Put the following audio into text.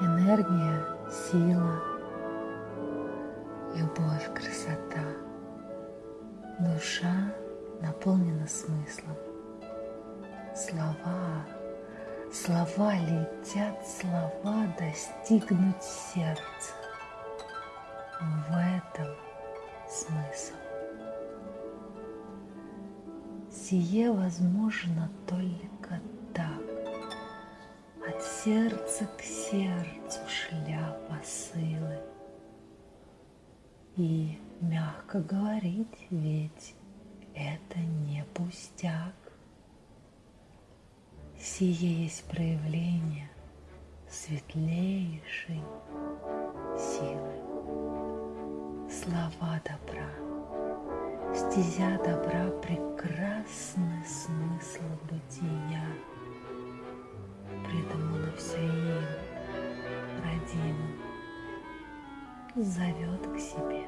энергия, сила, любовь, красота. Душа наполнена смыслом. Слова, слова летят, слова достигнуть сердца. В этом смысл. Сие возможно только сердца к сердцу шля посылы. И мягко говорить, ведь это не пустяк. Сие есть проявление светлейшей силы. Слова добра, стезя добра, прекрасный зовет к себе.